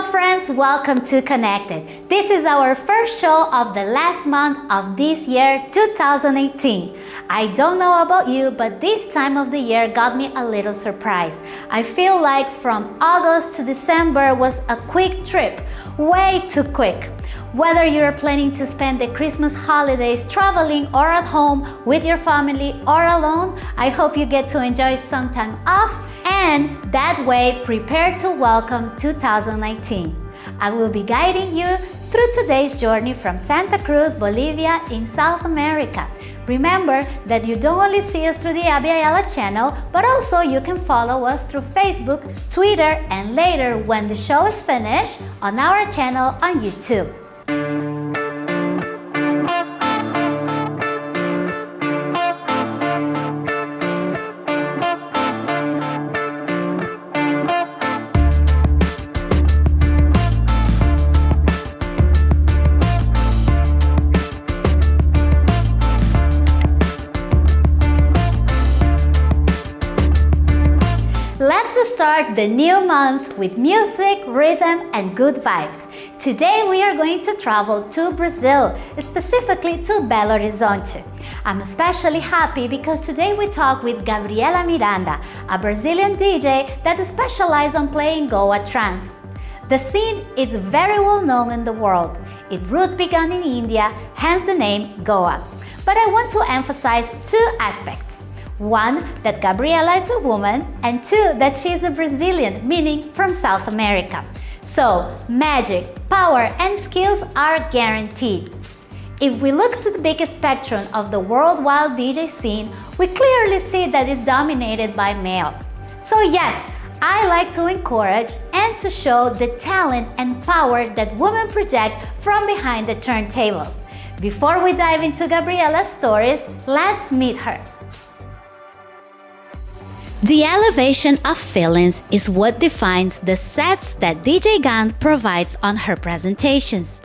Hello friends, welcome to Connected. This is our first show of the last month of this year 2018. I don't know about you, but this time of the year got me a little surprised. I feel like from August to December was a quick trip, way too quick. Whether you're planning to spend the Christmas holidays traveling or at home with your family or alone, I hope you get to enjoy some time off and that way prepare to welcome 2019. I will be guiding you through today's journey from Santa Cruz, Bolivia in South America. Remember that you don't only see us through the Abya Yala channel, but also you can follow us through Facebook, Twitter, and later when the show is finished on our channel on YouTube. The new month with music, rhythm and good vibes. Today we are going to travel to Brazil, specifically to Belo Horizonte. I'm especially happy because today we talk with Gabriela Miranda, a Brazilian DJ that specializes on playing Goa trance. The scene is very well known in the world. Its roots began in India, hence the name Goa. But I want to emphasize two aspects. One, that Gabriela is a woman, and two, that she is a Brazilian, meaning from South America. So, magic, power, and skills are guaranteed. If we look to the biggest spectrum of the worldwide DJ scene, we clearly see that it's dominated by males. So yes, I like to encourage and to show the talent and power that women project from behind the turntables. Before we dive into Gabriela's stories, let's meet her. The elevation of feelings is what defines the sets that DJ Gant provides on her presentations.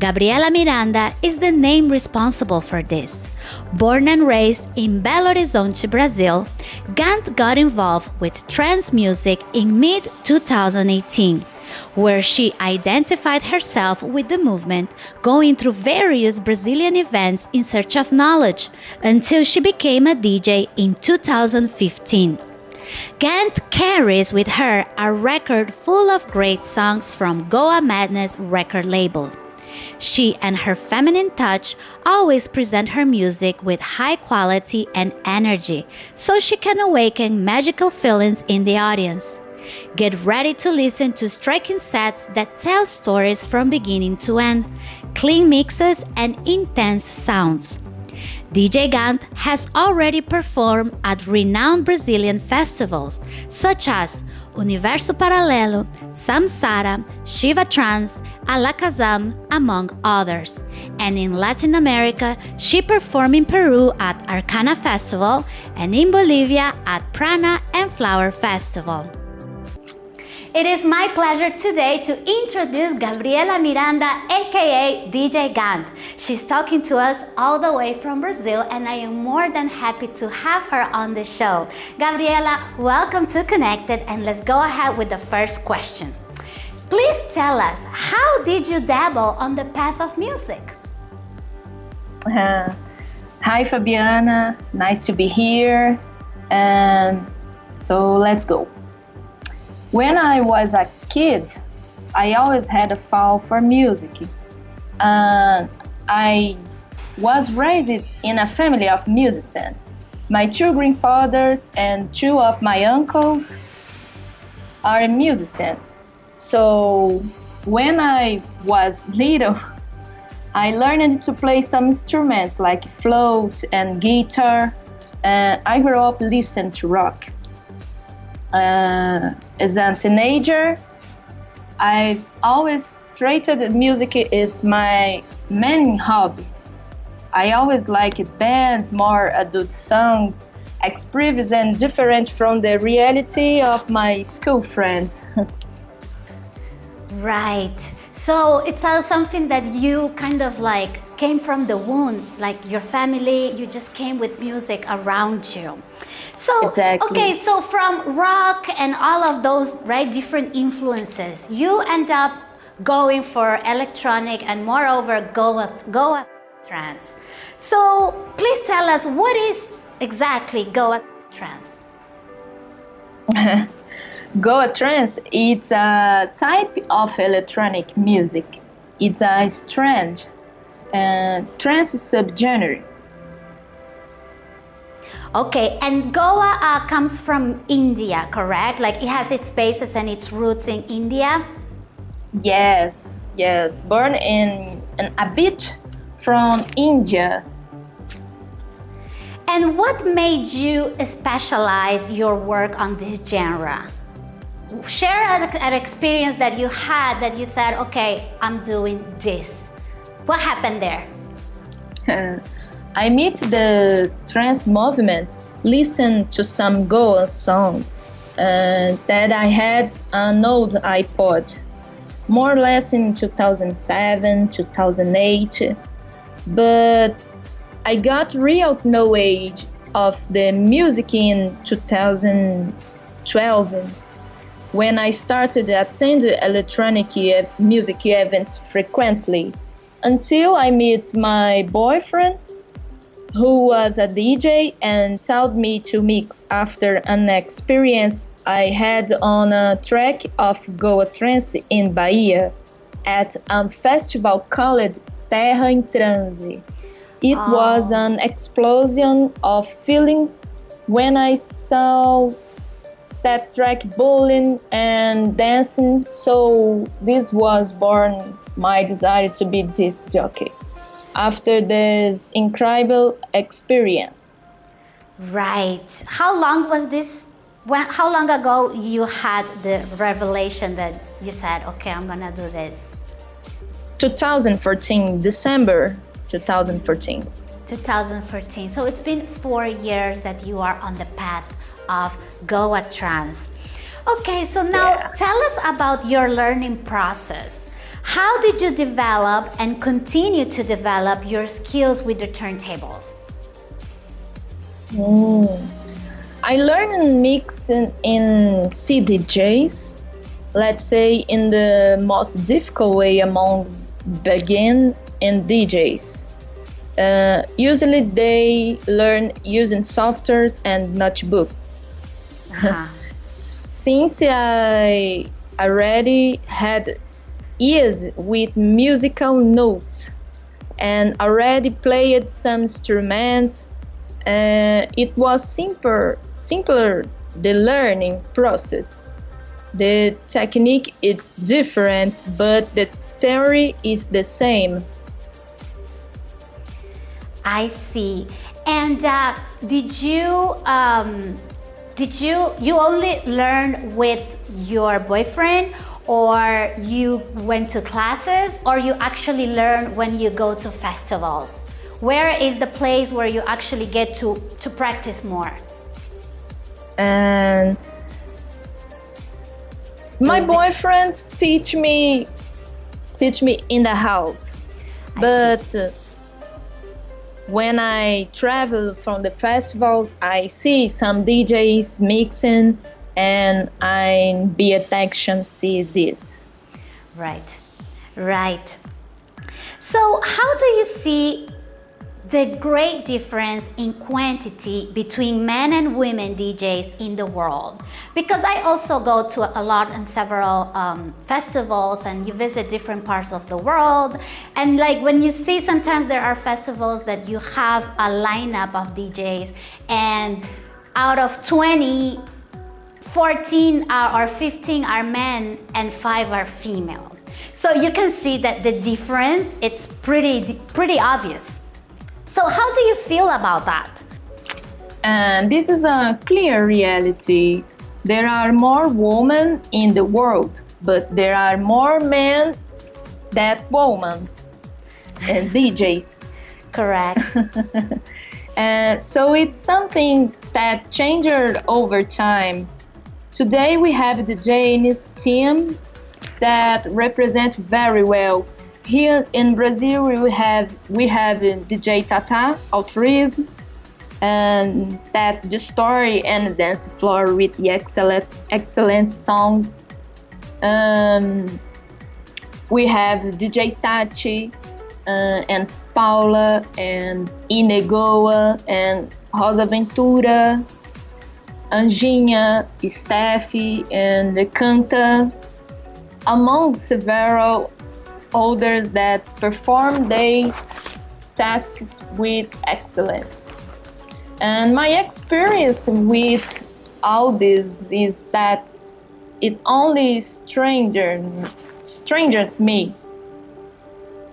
Gabriela Miranda is the name responsible for this. Born and raised in Belo Horizonte, Brazil, Gant got involved with trance music in mid-2018, where she identified herself with the movement, going through various Brazilian events in search of knowledge, until she became a DJ in 2015. Gant carries with her a record full of great songs from Goa Madness record label. She and her feminine touch always present her music with high quality and energy, so she can awaken magical feelings in the audience. Get ready to listen to striking sets that tell stories from beginning to end, clean mixes and intense sounds. DJ Gant has already performed at renowned Brazilian festivals such as Universo Paralelo, Samsara, Shiva Trance, Alakazam, among others. And in Latin America, she performed in Peru at Arcana Festival and in Bolivia at Prana and Flower Festival. It is my pleasure today to introduce Gabriela Miranda, aka DJ Gant. She's talking to us all the way from Brazil and I am more than happy to have her on the show. Gabriela, welcome to Connected and let's go ahead with the first question. Please tell us, how did you dabble on the path of music? Uh, hi Fabiana, nice to be here. And so let's go. When I was a kid, I always had a fall for music. Uh, I was raised in a family of musicians. My two grandfathers and two of my uncles are musicians. So when I was little, I learned to play some instruments like flute and guitar. And I grew up listening to rock uh, as a teenager, I always treated music as my main hobby. I always liked bands, more adult songs, expressive and different from the reality of my school friends. right. So it's something that you kind of like came from the womb, like your family, you just came with music around you. So, exactly. okay, so from rock and all of those, right, different influences, you end up going for electronic and moreover, Goa, Goa trance. So please tell us what is exactly Goa trance? Goa trance, it's a type of electronic music. It's a strange and trance subgenre. Okay, and Goa uh, comes from India, correct? Like it has its basis and its roots in India? Yes, yes. Born in, a bit from India. And what made you specialize your work on this genre? Share an experience that you had that you said, okay, I'm doing this. What happened there? I meet the trance movement, listened to some Goa songs uh, that I had an old iPod, more or less in 2007, 2008. But I got real knowledge of the music in 2012 when I started attending electronic music events frequently until I met my boyfriend who was a DJ and told me to mix after an experience I had on a track of Goa Trance in Bahia at a festival called Terra em Transe. It oh. was an explosion of feeling when I saw that track bowling and dancing. So this was born my desire to be this jockey after this incredible experience. Right. How long was this? When, how long ago you had the revelation that you said, okay, I'm gonna do this? 2014, December 2014. 2014. So it's been four years that you are on the path of Goa Trance. Okay, so now yeah. tell us about your learning process. How did you develop and continue to develop your skills with the turntables? Mm. I learned mixing in CDJs, let's say in the most difficult way among begin and DJs. Uh, usually they learn using softwares and notebook. Uh-huh. Since I already had years with musical notes and already played some instruments, uh, it was simpler, simpler the learning process. The technique is different, but the theory is the same. I see. And uh, did you um, did you you only learn with your boyfriend, or you went to classes, or you actually learn when you go to festivals? Where is the place where you actually get to to practice more? And my boyfriend teach me teach me in the house, I but. Uh, when I travel from the festivals, I see some DJs mixing and I be attention see this. Right, right. So how do you see the great difference in quantity between men and women DJs in the world. Because I also go to a lot and several um, festivals and you visit different parts of the world. And like when you see sometimes there are festivals that you have a lineup of DJs and out of 20, 14 are, or 15 are men and five are female. So you can see that the difference, it's pretty, pretty obvious. So how do you feel about that? And this is a clear reality. There are more women in the world, but there are more men than women and DJs. Correct. and uh, so it's something that changed over time. Today we have the Janis team that represent very well here in Brazil we have we have DJ Tata Altruism and that the story and the dance floor with the excellent excellent songs. Um, we have DJ Tachi uh, and Paula and Inegoa and Rosa Ventura, Anjinha, Steffi and Canta, among several others that perform their tasks with excellence. And my experience with all this is that it only strangers me.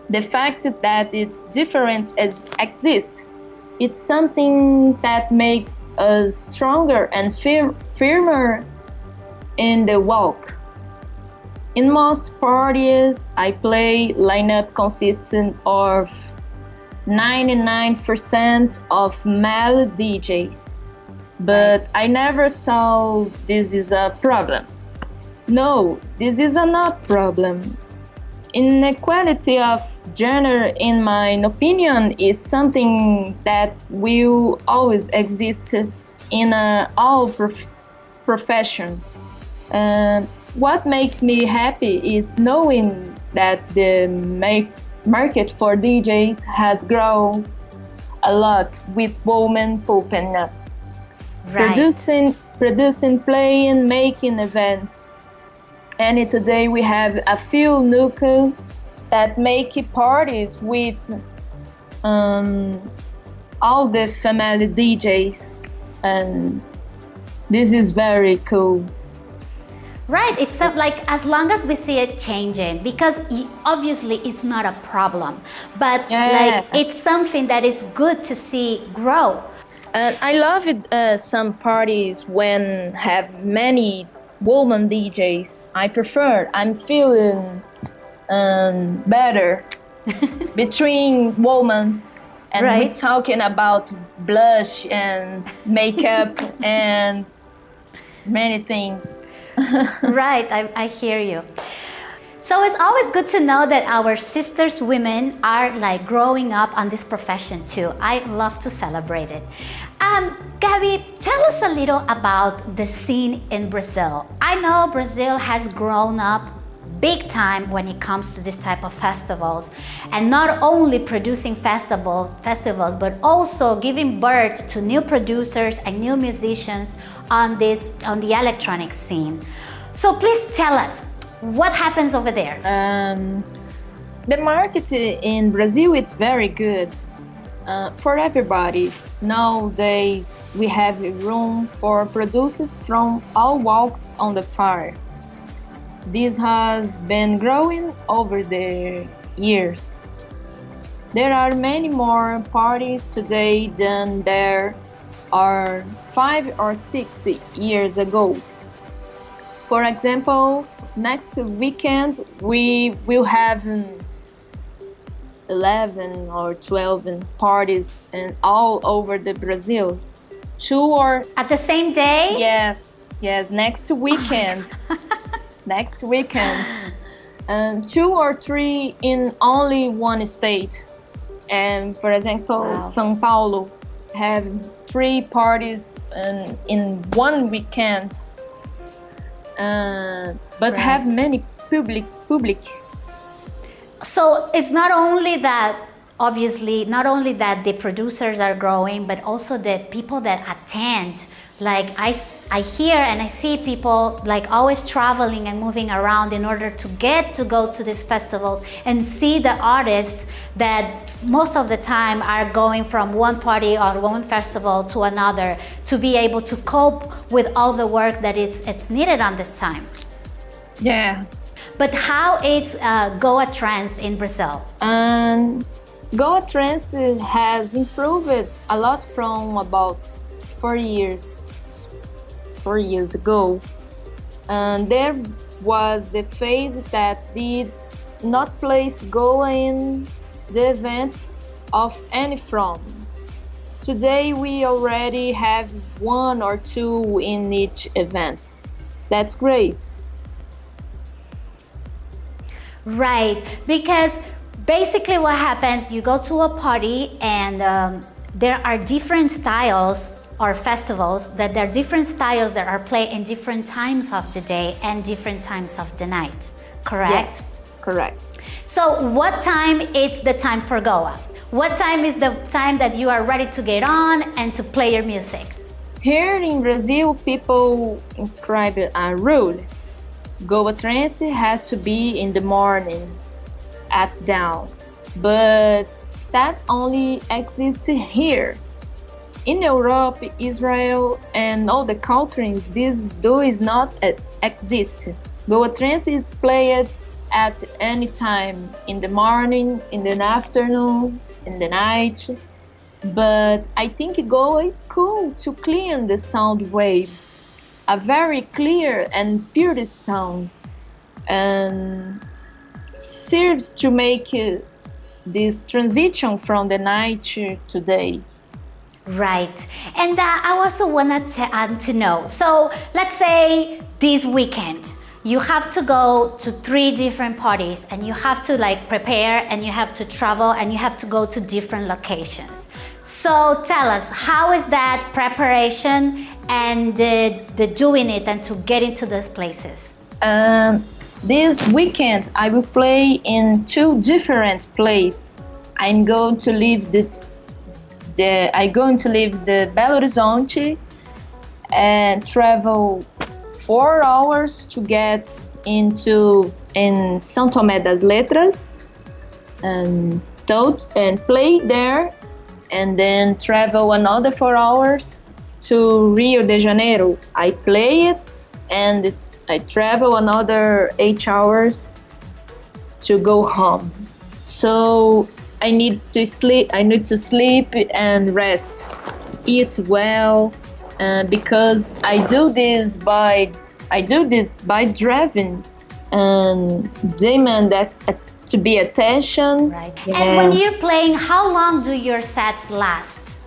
The fact that its differences exist, it's something that makes us stronger and fir firmer in the walk. In most parties, I play lineup consisting of 99% of male DJs. But I never saw this is a problem. No, this is a not problem. Inequality of gender, in my opinion, is something that will always exist in uh, all prof professions. Uh, what makes me happy is knowing that the make market for DJs has grown a lot with women popping up. Right. Producing, producing, playing, making events. And today we have a few nucleus that make parties with um, all the family DJs. And this is very cool. Right, it's a, like as long as we see it changing, because obviously it's not a problem, but yeah. like it's something that is good to see grow. And I love it. Uh, some parties when have many woman DJs. I prefer. I'm feeling um, better between women and right. we talking about blush and makeup and many things. right, I, I hear you. So it's always good to know that our sisters women are like growing up on this profession too. I love to celebrate it. Um, Gabby, tell us a little about the scene in Brazil. I know Brazil has grown up big time when it comes to this type of festivals and not only producing festival, festivals but also giving birth to new producers and new musicians on this on the electronic scene. So please tell us what happens over there? Um, the market in Brazil it's very good uh, for everybody nowadays we have room for producers from all walks on the fire this has been growing over the years. There are many more parties today than there are five or six years ago. For example, next weekend we will have 11 or 12 parties and all over the Brazil. Two or at the same day? Yes, yes, next weekend. next weekend. And two or three in only one state. And for example, wow. São Paulo have three parties in, in one weekend. Uh, but right. have many public public. So it's not only that obviously not only that the producers are growing but also the people that attend like I, I hear and I see people like always traveling and moving around in order to get to go to these festivals and see the artists that most of the time are going from one party or one festival to another to be able to cope with all the work that it's, it's needed on this time. Yeah. But how is uh, Goa Trance in Brazil? Um, Goa Trance has improved a lot from about four years four years ago. And there was the phase that did not place Goa in the events of any from. Today we already have one or two in each event. That's great. Right, because basically what happens, you go to a party and um, there are different styles or festivals that there are different styles that are played in different times of the day and different times of the night, correct? Yes, correct. So what time is the time for Goa? What time is the time that you are ready to get on and to play your music? Here in Brazil, people inscribe a rule. Goa trance has to be in the morning at dawn, but that only exists here. In Europe, Israel, and all the countries, this does not exist. Goa trance is played at any time in the morning, in the afternoon, in the night. But I think Goa is cool to clean the sound waves. A very clear and pure sound. And serves to make this transition from the night to day. Right. And uh, I also wanted to, uh, to know, so let's say this weekend, you have to go to three different parties and you have to like prepare and you have to travel and you have to go to different locations. So tell us, how is that preparation and uh, the doing it and to get into those places? Um, this weekend I will play in two different places. I'm going to leave the the, I'm going to leave the Belo Horizonte and travel four hours to get into in São Tomé das Letras and and play there and then travel another four hours to Rio de Janeiro. I play it and I travel another eight hours to go home. So I need to sleep. I need to sleep and rest, eat well, uh, because I do this by I do this by driving and demand that to be attention. Right. Yeah. And when you're playing, how long do your sets last?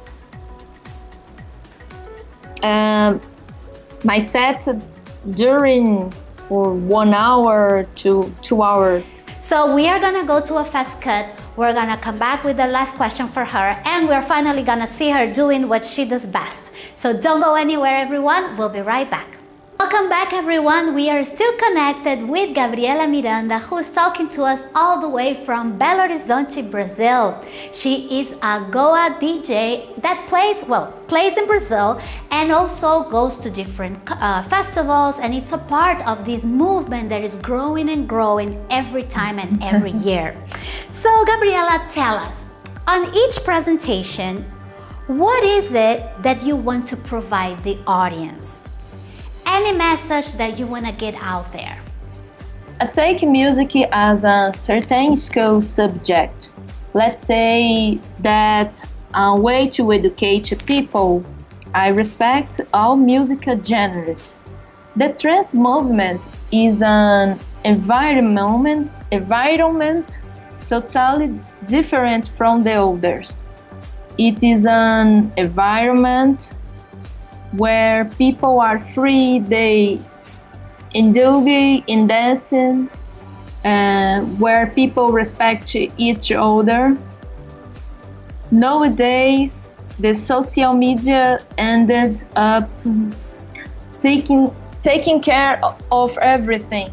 Um, my sets during for one hour to two hours. So we are gonna go to a fast cut we're gonna come back with the last question for her and we're finally gonna see her doing what she does best. So don't go anywhere everyone, we'll be right back. Welcome back everyone, we are still connected with Gabriela Miranda who is talking to us all the way from Belo Horizonte, Brazil. She is a Goa DJ that plays, well, plays in Brazil and also goes to different uh, festivals and it's a part of this movement that is growing and growing every time and every year. So Gabriela, tell us, on each presentation, what is it that you want to provide the audience? Any message that you want to get out there? I take music as a certain school subject. Let's say that a way to educate people. I respect all musical genres. The trance movement is an environment, environment totally different from the others. It is an environment where people are free, they indulge in dancing, uh, where people respect each other. Nowadays, the social media ended up taking taking care of everything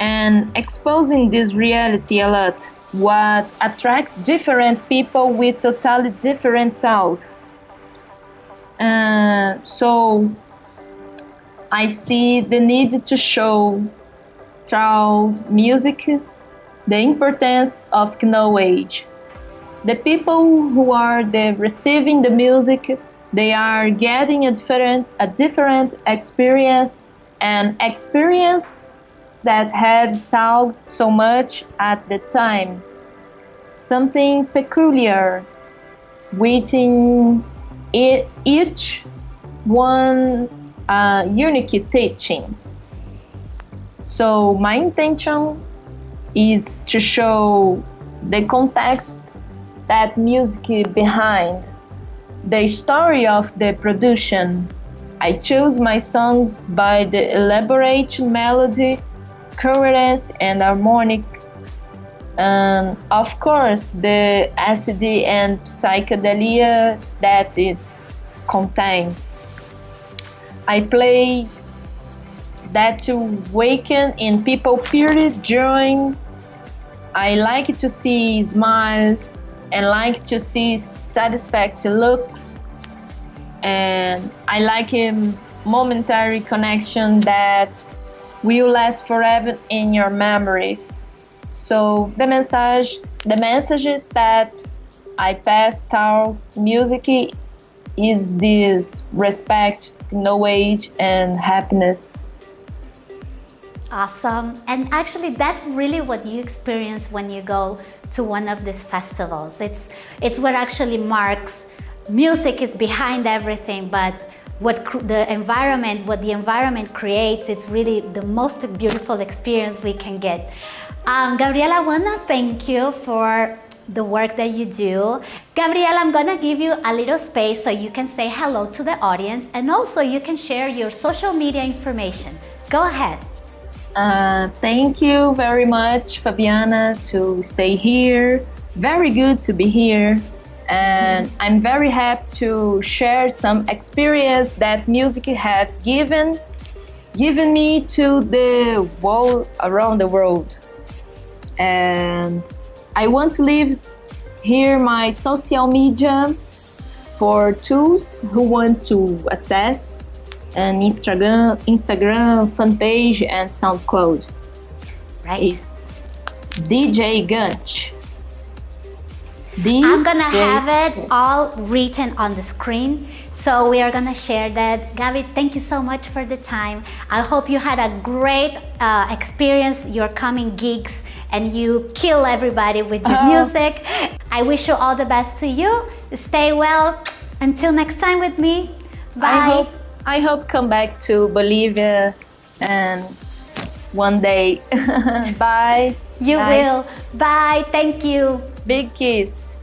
and exposing this reality a lot what attracts different people with totally different thoughts uh, so I see the need to show child music the importance of knowledge. The people who are the receiving the music, they are getting a different a different experience, an experience that had talked so much at the time. Something peculiar, waiting it, each one uh, unique teaching. So my intention is to show the context that music behind the story of the production. I choose my songs by the elaborate melody, coherence, and harmonic and of course the acid and psychedelia that it contains. I play that to waken in people pure joy. I like to see smiles and like to see satisfactory looks and I like a momentary connection that will last forever in your memories. So the message, the message that I pass through music is this respect, knowledge, and happiness. Awesome. And actually, that's really what you experience when you go to one of these festivals. It's, it's what actually marks music is behind everything, but what the environment, what the environment creates, it's really the most beautiful experience we can get. Um, Gabriela, I wanna thank you for the work that you do. Gabriela, I'm gonna give you a little space so you can say hello to the audience and also you can share your social media information. Go ahead. Uh, thank you very much, Fabiana, to stay here. Very good to be here and I'm very happy to share some experience that music has given given me to the world around the world and I want to leave here my social media for tools who want to access an Instagram Instagram fan page and SoundCloud right it's DJ Gunch I'm gonna have it all written on the screen. So we are gonna share that. Gabi, thank you so much for the time. I hope you had a great uh, experience, your coming gigs, and you kill everybody with your uh music. I wish you all the best to you. Stay well. Until next time with me. Bye. I hope, I hope come back to Bolivia and one day. Bye. You nice. will. Bye. Thank you. Big kiss.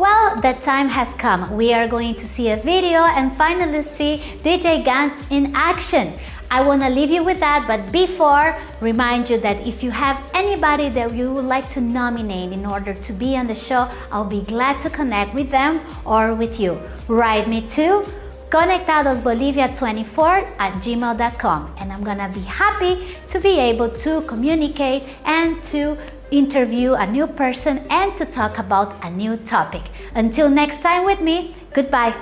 Well, the time has come. We are going to see a video and finally see DJ Gant in action. I want to leave you with that, but before, remind you that if you have anybody that you would like to nominate in order to be on the show, I'll be glad to connect with them or with you. Write me to conectadosbolivia24 at gmail.com and I'm gonna be happy to be able to communicate and to interview a new person and to talk about a new topic. Until next time with me, goodbye.